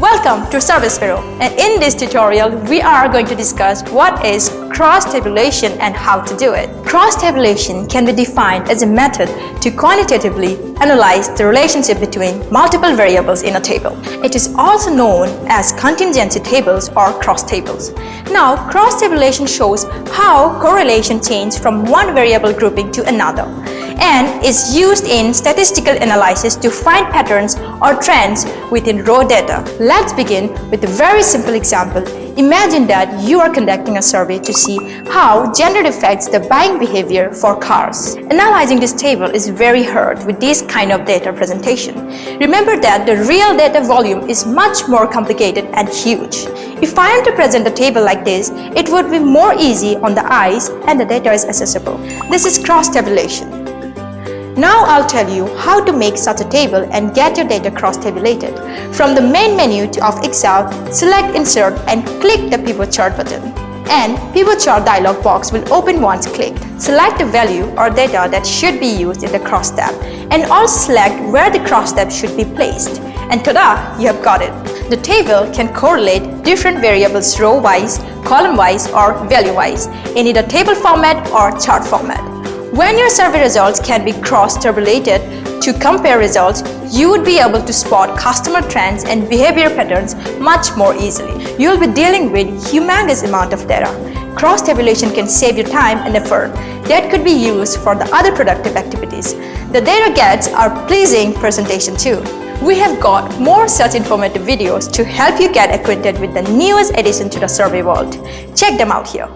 Welcome to Service Bureau and in this tutorial we are going to discuss what is cross-tabulation and how to do it. Cross-tabulation can be defined as a method to quantitatively analyze the relationship between multiple variables in a table. It is also known as contingency tables or cross tables. Now cross-tabulation shows how correlation changes from one variable grouping to another and is used in statistical analysis to find patterns or trends within raw data. Let's begin with a very simple example. Imagine that you are conducting a survey to see how gender affects the buying behavior for cars. Analyzing this table is very hard with this kind of data presentation. Remember that the real data volume is much more complicated and huge. If I am to present a table like this, it would be more easy on the eyes and the data is accessible. This is cross-tabulation. Now I'll tell you how to make such a table and get your data cross-tabulated. From the main menu of Excel, select Insert and click the Pivot Chart button. And Pivot Chart dialog box will open once clicked. Select the value or data that should be used in the cross tab and also select where the cross tab should be placed. And ta-da! You have got it. The table can correlate different variables row-wise, column-wise or value-wise in either table format or chart format. When your survey results can be cross-tabulated to compare results, you would be able to spot customer trends and behavior patterns much more easily. You'll be dealing with humongous amount of data. Cross-tabulation can save you time and effort that could be used for the other productive activities. The data gets are pleasing presentation too. We have got more such informative videos to help you get acquainted with the newest addition to the survey world. Check them out here.